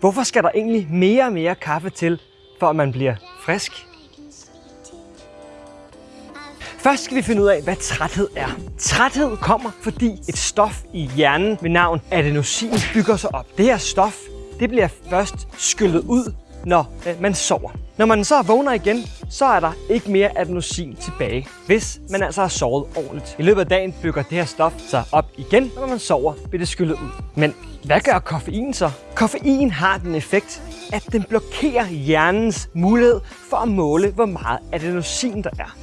Hvorfor skal der egentlig mere og mere kaffe til, for at man bliver frisk? Først skal vi finde ud af, hvad træthed er. Træthed kommer, fordi et stof i hjernen ved navn adenosin bygger sig op. Det her stof det bliver først skyllet ud, når øh, man sover. Når man så vågner igen, så er der ikke mere adenosin tilbage, hvis man altså har sovet ordentligt. I løbet af dagen bygger det her stof sig op igen, og når man sover, bliver det skyllet ud. Men hvad gør koffein så? Koffein har den effekt, at den blokerer hjernens mulighed for at måle, hvor meget adenosin der er.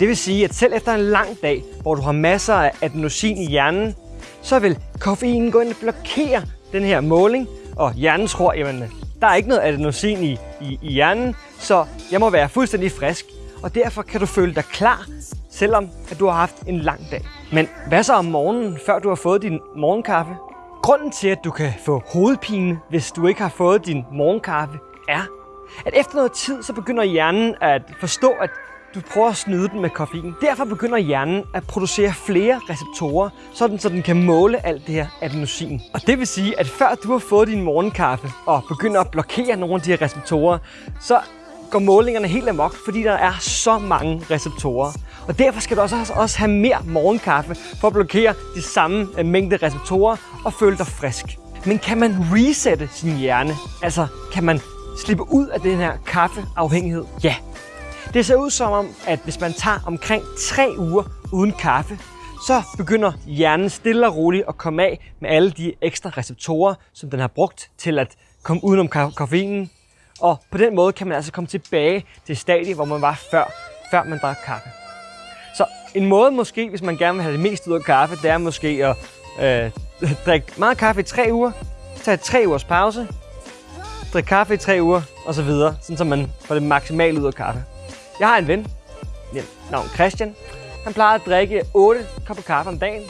Det vil sige, at selv efter en lang dag, hvor du har masser af adenosin i hjernen, så vil koffeinen gå ind og blokere den her måling, og hjernen tror, at der er ikke noget adenosin i, i, i hjernen, så jeg må være fuldstændig frisk, og derfor kan du føle dig klar, selvom at du har haft en lang dag. Men hvad så om morgenen, før du har fået din morgenkaffe? Grunden til, at du kan få hovedpine, hvis du ikke har fået din morgenkaffe, er, at efter noget tid, så begynder hjernen at forstå, at du prøver at snyde den med koffein. Derfor begynder hjernen at producere flere receptorer, sådan så den kan måle alt det her adenosin. Og det vil sige, at før du har fået din morgenkaffe og begynder at blokere nogle af de her receptorer, så går målingerne helt amok, fordi der er så mange receptorer. Og derfor skal du også, også have mere morgenkaffe for at blokere de samme øh, mængde receptorer og føle dig frisk. Men kan man resette sin hjerne? Altså, kan man slippe ud af den her kaffeafhængighed? Ja, det ser ud som om, at hvis man tager omkring 3 uger uden kaffe, så begynder hjernen stille og roligt at komme af med alle de ekstra receptorer, som den har brugt til at komme udenom koffeinen. Og på den måde kan man altså komme tilbage til stadiet, hvor man var før, før man drak kaffe. Så en måde måske, hvis man gerne vil have det mest ud af kaffe, det er måske at øh, drikke meget kaffe i tre uger, tage tre ugers pause, drikke kaffe i tre uger osv., sådan så man får det maksimale ud af kaffe. Jeg har en ven, navn Christian. Han plejede at drikke 8 kopper kaffe om dagen.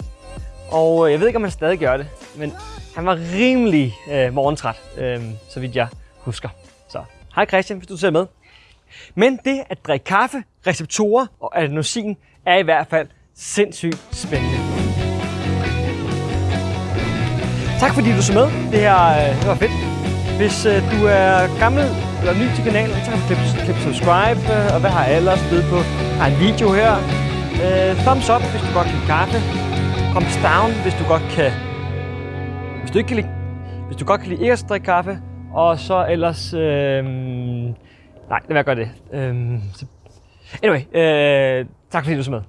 Og øh, jeg ved ikke, om han stadig gør det, men han var rimelig øh, morgentræt, øh, så vidt jeg husker. Så hej Christian, hvis du ser med. Men det at drikke kaffe, receptorer og adenosin er i hvert fald sindssygt spændende. Tak fordi du så med. Det her øh, det var fedt. Hvis øh, du er gammel eller ny til kanalen, så kan du klippe, klippe subscribe, og hvad har jeg ellers blevet på? Jeg har en video her. Øh, thumbs up, hvis du godt kan lide kaffe. Thumbs down, hvis du godt kan... Hvis du ikke kan lide... Hvis du godt kan lide ikke at drikke kaffe. Og så ellers... Øh, nej, lad være gøre det. Øh, så, anyway, øh, tak fordi du så med.